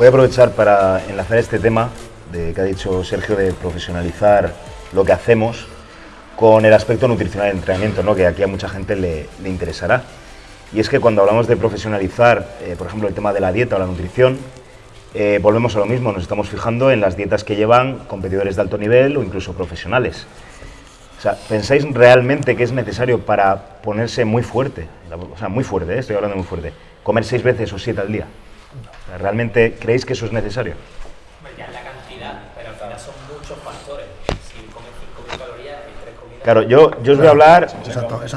Voy a aprovechar para enlazar este tema de que ha dicho Sergio de profesionalizar lo que hacemos con el aspecto nutricional del entrenamiento, ¿no? que aquí a mucha gente le, interesará. Y es que cuando hablamos de profesionalizar, eh, por ejemplo, el tema de la dieta o la nutrición, eh, volvemos a lo mismo, nos estamos fijando en las dietas que llevan competidores de alto nivel o incluso profesionales. O sea, ¿pensáis realmente que es necesario para ponerse muy fuerte? O sea, muy fuerte, ¿eh? estoy hablando muy fuerte. ¿Comer seis veces o siete al día? ¿Realmente creéis que eso es necesario? Ya la cantidad, pero al final son muchos factores. Si comes 5.000 calorías y 3 comidas... Claro, yo, yo os voy a hablar,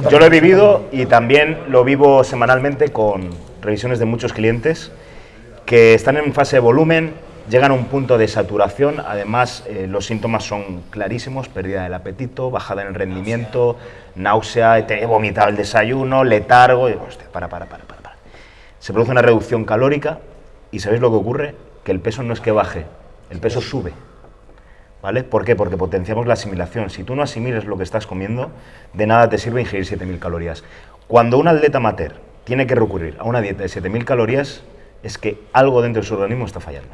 yo lo he vivido y también lo vivo semanalmente con revisiones de muchos clientes que están en fase de volumen, llegan a un punto de saturación, además eh, los síntomas son clarísimos, pérdida del apetito, bajada en el rendimiento, náusea, te he vomitado el desayuno, letargo, y, hostia, para, para, para, para, para. Se produce una reducción calórica y ¿sabéis lo que ocurre? Que el peso no es que baje, el peso sube. ¿Vale? ¿Por qué? Porque potenciamos la asimilación. Si tú no asimiles lo que estás comiendo, de nada te sirve ingerir 7.000 calorías. Cuando un atleta amateur tiene que recurrir a una dieta de 7.000 calorías, es que algo dentro de su organismo está fallando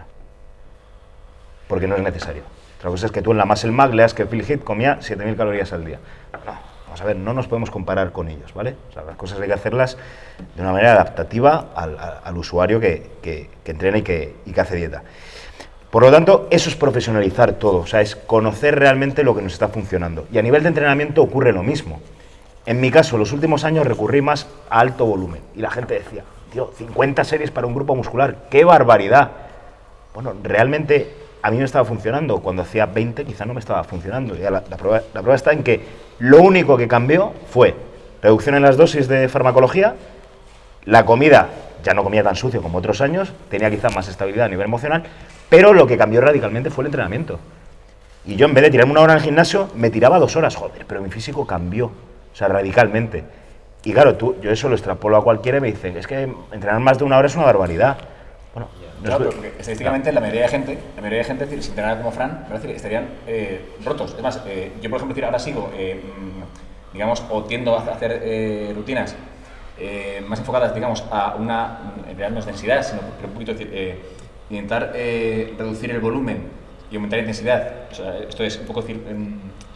porque no es necesario. Otra cosa es que tú en la Muscle Mag leas que Phil Heath comía 7.000 calorías al día. Vamos a ver, no nos podemos comparar con ellos, ¿vale? O sea, las cosas hay que hacerlas de una manera adaptativa al, usuario que, que, entrena y que, y que hace dieta. Por lo tanto, eso es profesionalizar todo, o sea, es conocer realmente lo que nos está funcionando. Y a nivel de entrenamiento ocurre lo mismo. En mi caso, los últimos años recurrí más a alto volumen y la gente decía, tío, 50 series para un grupo muscular, ¡qué barbaridad! Bueno, realmente a mí me estaba funcionando. Cuando hacía 20 quizá no me estaba funcionando. Ya la, prueba, la, prueba, está en que lo único que cambió fue reducción en las dosis de farmacología, la comida ya no comía tan sucio como otros años, tenía quizá más estabilidad a nivel emocional, pero lo que cambió radicalmente fue el entrenamiento. Y yo en vez de tirarme una hora el gimnasio, me tiraba dos horas, joder, pero mi físico cambió, o sea, radicalmente. Y claro, tú, yo eso lo extrapolo a cualquiera y me dicen, es que entrenar más de una hora es una barbaridad. Claro, porque estadísticamente la mayoría de gente, la mayoría de gente, decir, si entrenara como Fran, decir, estarían eh, rotos. Es más, eh, yo por ejemplo decir, ahora sigo, eh, mm, digamos, o tiendo a hacer rutinas más enfocadas, digamos, a una, en realidad no es densidad, sino un poquito decir, intentar reducir el volumen y aumentar la intensidad. O sea, esto es un poco decir,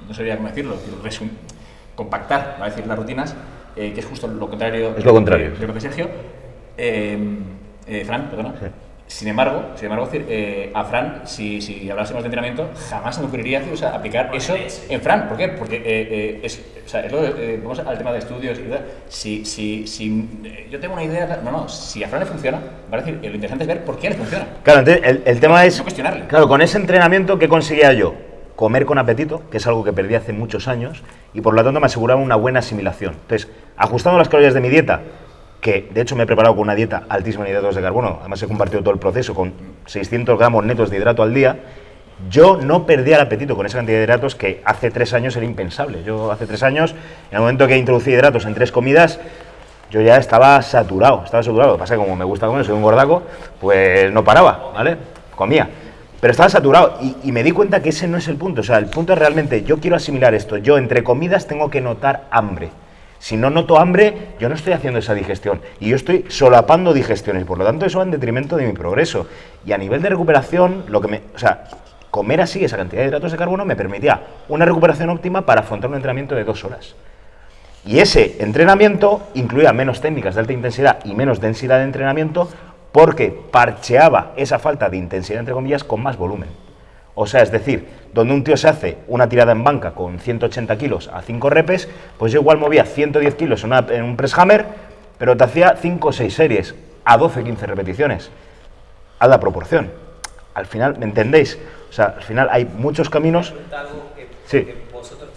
no sabría cómo decirlo, decir, compactar, a decir, las rutinas, que es justo lo contrario. Es lo contrario. De, lo que Sergio. Fran, perdona. Sin embargo, sin embargo eh, a Fran, si, si, hablásemos de entrenamiento, jamás se me ocurriría o sea, aplicar eso en Fran. ¿Por qué? Porque eh, eh, es, o sea, es lo vamos al tema de estudios y tal. Si, si, si yo tengo una idea, no, no, si a Fran le funciona, va a decir, lo interesante es ver por qué le funciona. Claro, el, el tema es. cuestionarle. Claro, con ese entrenamiento, ¿qué conseguía yo? Comer con apetito, que es algo que perdí hace muchos años, y por lo tanto me aseguraba una buena asimilación. Entonces, ajustando las calorías de mi dieta, que de hecho me he preparado con una dieta altísima en hidratos de carbono, además he compartido todo el proceso con 600 gramos netos de hidrato al día, yo no perdía el apetito con esa cantidad de hidratos que hace tres años era impensable. Yo hace tres años, en el momento que introducí hidratos en tres comidas, yo ya estaba saturado, estaba saturado. Lo que pasa es que como me gusta comer, soy un gordaco, pues no paraba, ¿vale? Comía. Pero estaba saturado y, y, me di cuenta que ese no es el punto. O sea, el punto es realmente, yo quiero asimilar esto. Yo entre comidas tengo que notar hambre. Si no noto hambre, yo no estoy haciendo esa digestión y yo estoy solapando digestiones, por lo tanto eso va en detrimento de mi progreso. Y a nivel de recuperación, lo que me, o sea, comer así esa cantidad de hidratos de carbono me permitía una recuperación óptima para afrontar un entrenamiento de dos horas. Y ese entrenamiento incluía menos técnicas de alta intensidad y menos densidad de entrenamiento porque parcheaba esa falta de intensidad, entre comillas, con más volumen. O sea, es decir, donde un tío se hace una tirada en banca con 180 kilos a 5 repes, pues yo igual movía 110 kilos en, un press hammer, pero te hacía 5 o 6 series a 12-15 repeticiones. A la proporción. Al final, ¿me entendéis? O sea, al final hay muchos caminos... Que, sí. vosotros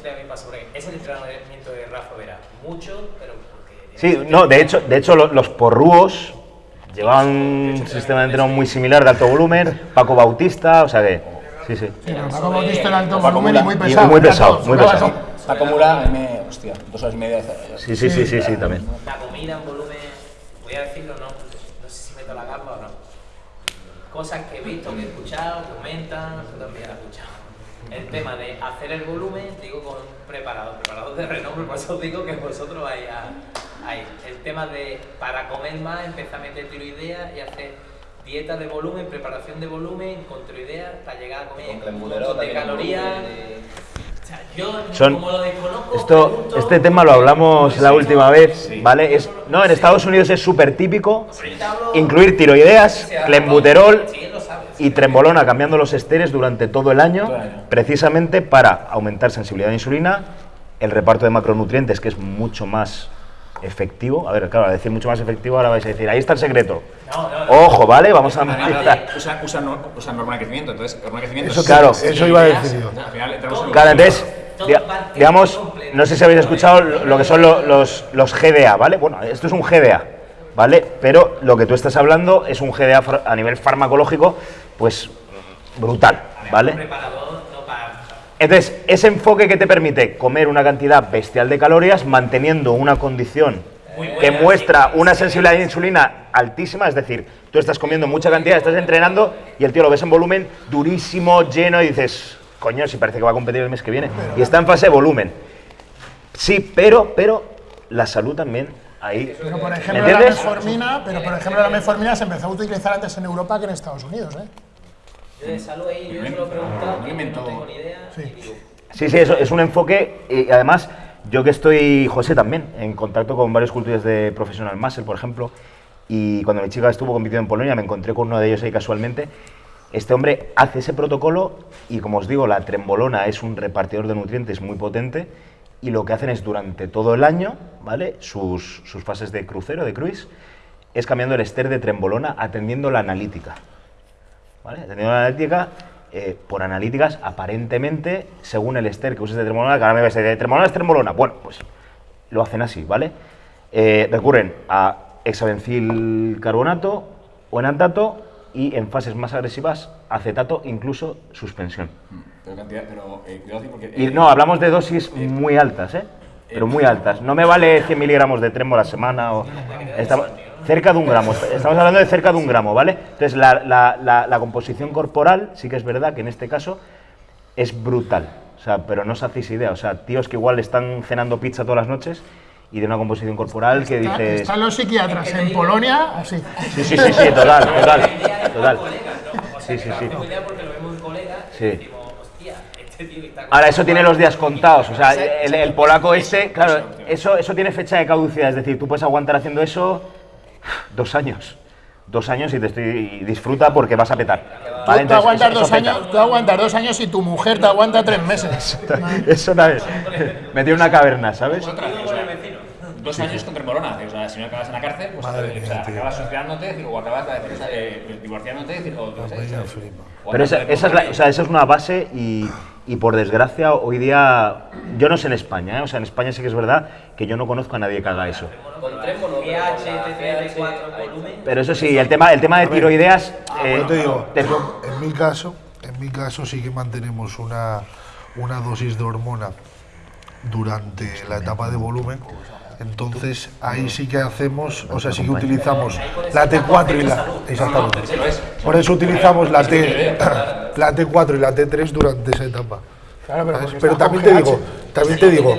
¿Es el entrenamiento de Rafa Vera? Mucho, pero porque... Sí, no, de hecho, de hecho los, los porrúos llevaban un sistema de entrenamiento muy similar de alto volumen, Paco Bautista, o sea que Sí, sí. sí Paco Bautista era alto volumen y muy pesado. muy pesado, muy pesado. Paco Mura, me, hostia, dos horas y media. Sí, sí, sí, sí, sí, también. La comida en volumen, voy a decirlo, no, no sé si meto la gamba o no. Cosas que he visto, que he escuchado, comentan, yo también he escuchado. El tema de hacer el volumen, digo con preparador, preparador de renombre, por eso os digo que vosotros vais a, ahí. El tema de, para comer más, empezar a meter tiro ideas y hacer dieta de volumen, preparación de volumen, controideas para llegar a comer con un de calorías. Son, esto, este tema lo hablamos la última vez, ¿vale? Es, no, en Estados Unidos es súper típico incluir tiroideas, clenbuterol y trembolona cambiando los esteres durante todo el año, precisamente para aumentar sensibilidad a la insulina, el reparto de macronutrientes, que es mucho más efectivo. A ver, claro, a decir mucho más efectivo, ahora vais a decir, ahí está el secreto. Ojo, ¿vale? Vamos a Usa, usa, usa normal de crecimiento, entonces, normal de crecimiento. Eso, claro, eso iba a decir yo. Claro, entonces, digamos, no sé si habéis escuchado lo que son los, los GDA, ¿vale? Bueno, esto es un GDA, ¿vale? Pero lo que tú estás hablando es un GDA a nivel farmacológico, pues brutal, ¿vale? Entonces, ese enfoque que te permite comer una cantidad bestial de calorías manteniendo una condición que muestra una sensibilidad de insulina altísima, es decir, tú estás comiendo mucha cantidad, estás entrenando y el tío lo ves en volumen durísimo, lleno y dices, coño, si parece que va a competir el mes que viene. Y está en fase de volumen. Sí, pero, pero la salud también ahí. Pero por ejemplo, la metformina, pero por ejemplo la metformina se empezó a utilizar antes en Europa que en Estados Unidos, ¿eh? Yo de salud ahí, yo se lo he preguntado, no tengo ni idea. Sí, sí, sí eso es un enfoque y además yo que estoy, José también, en contacto con varios culturas de Professional Muscle, por ejemplo, y cuando mi chica estuvo compitiendo en Polonia me encontré con uno de ellos ahí casualmente. Este hombre hace ese protocolo y como os digo, la trembolona es un repartidor de nutrientes muy potente y lo que hacen es durante todo el año, ¿vale? Sus, sus fases de crucero, de cruise, es cambiando el ester de trembolona atendiendo la analítica. ¿Vale? Teniendo una analítica, eh, por analíticas, aparentemente, según el ester que uses de tremolona, que ahora me vais a decir, tremolona es tremolona. Bueno, pues lo hacen así, ¿vale? Eh, recurren a hexabencil carbonato o enantato y en fases más agresivas acetato, incluso suspensión. Pero cantidad, pero eh, cuidado porque... y no, hablamos de dosis muy altas, ¿eh? Pero muy altas. No me vale 100 miligramos de tremo a la semana o... Cerca de un gramo, estamos hablando de cerca de un gramo, ¿vale? Entonces, la, composición corporal, sí que es verdad que en este caso es brutal, o sea, pero no os hacéis idea, o sea, tíos que igual están cenando pizza todas las noches y de una composición corporal que dice... Están los psiquiatras en Polonia, así. Sí, sí, sí, sí, total, total, total. Sí, sí, sí. Sí. Ahora, eso tiene los días contados, o sea, el, el polaco este, claro, eso, eso tiene fecha de caducidad, es decir, tú puedes aguantar haciendo eso dos años. Dos años y te estoy disfruta porque vas a petar. Tú, aguantas dos años, tú aguantas dos años y tu mujer te aguanta tres meses. Eso, una vez. Me tiene una caverna, ¿sabes? Dos años contra Morona. O sea, si no acabas en la cárcel, pues Madre o sea, acabas suicidándote o acabas eh, divorciándote. O, Pero esa, esa, es la, o sea, esa es una base y y por desgracia hoy día, yo no sé en España, ¿eh? o sea, en España sí que es verdad que yo no conozco a nadie que haga eso. Pero eso sí, el tema, el tema de tiroideas... Eh, te digo, en mi caso, en mi caso sí que mantenemos una, una dosis de hormona durante la etapa de volumen. Entonces ahí sí que hacemos, o sea, sí que utilizamos la T4 y la... Exactamente. Por eso utilizamos la T la T4 y la T3 durante esa etapa. pero, también te digo, también te digo,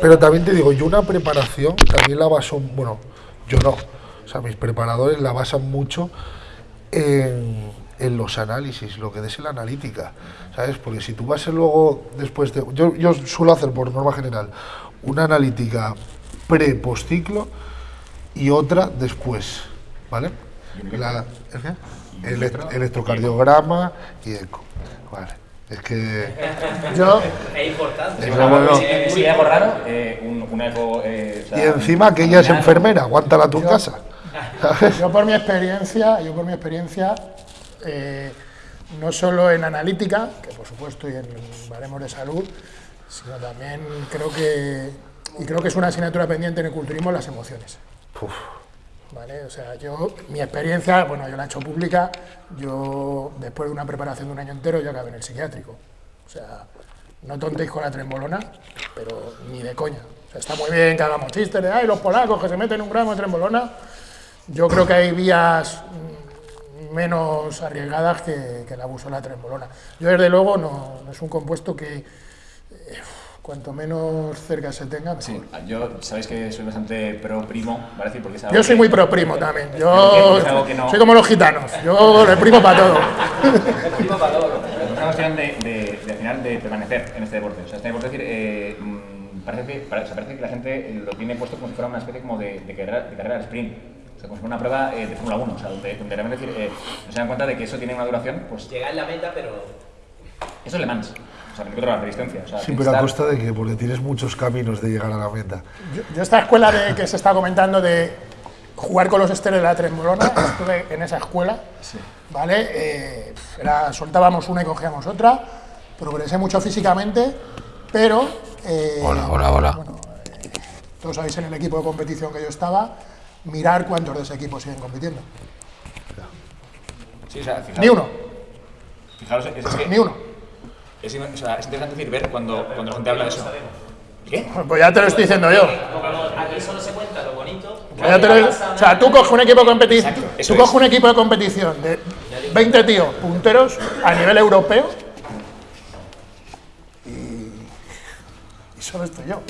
pero también te digo, yo una preparación también la baso, bueno, yo no, o sea, mis preparadores la basan mucho en, los análisis, lo que des en la analítica, ¿sabes? Porque si tú vas a luego, después de, yo, yo suelo hacer por norma general una analítica pre-postciclo y otra después, ¿vale? La, el electrocardiograma y eco. Vale. Es que yo. Es importante. Si, algo raro, eh, un, eco. Eh, y encima que ella es enfermera, aguántala tu casa. Yo por mi experiencia, yo por mi experiencia, eh, no solo en analítica, que por supuesto y en baremos de salud, sino también creo que y creo que es una asignatura pendiente en el culturismo las emociones. ¿vale? O sea, yo, mi experiencia, bueno, yo la he hecho pública, yo después de una preparación de un año entero yo acabé en el psiquiátrico. O sea, no tontéis con la trembolona, pero ni de coña. O sea, está muy bien que hagamos chistes de, ay, los polacos que se meten un gramo de trembolona. Yo creo que hay vías menos arriesgadas que, el abuso de la trembolona. Yo, desde luego, no, es un compuesto que... Cuanto menos cerca se tenga, mejor. Sí, yo sabéis que soy bastante pro primo, ¿vale? Decir, porque es algo Yo soy que- muy pro primo también. Es Yo algo que no- soy como los gitanos. Yo le primo para todo. Primo para todo. Es una cuestión de, de, de, al final de permanecer en este deporte. O sea, este deporte, es decir, eh, mm, parece, que, pare- o sea, parece que la gente lo tiene puesto como si fuera una especie como de, de carrera, de carrera sprint. O sea, como si fuera una prueba eh, de Fórmula 1, o sea, donde, donde realmente decir, eh, no se dan cuenta de que eso tiene una duración, pues Llegar en la meta, pero eso es Le Mans. Sea, me la resistencia. O sea, Sí, pero a costa de que, porque tienes muchos caminos de llegar a la meta. Yo, yo esta escuela de, que se está comentando de jugar con los esteros de la Tremolona, estuve en esa escuela, ¿vale? Eh, era, soltábamos una y cogíamos otra, progresé mucho físicamente, pero... eh, Hola, hola, hola. Bueno, eh, todos sabéis en el equipo de competición que yo estaba, mirar cuántos de ese equipo siguen compitiendo. Sí, o sea, fijaros, Ni uno, Fijaros, es, es que ni uno. Es, o sea, es interesante decir, ver cuando, cuando la gente habla de eso. ¿Qué? Pues ya te lo estoy diciendo yo. aquí solo se cuenta lo bonito. Pues ya te lo- o sea, tú coges un equipo de competición, tú coges es. un equipo de competición de 20 tíos punteros a nivel europeo y, y solo estoy yo.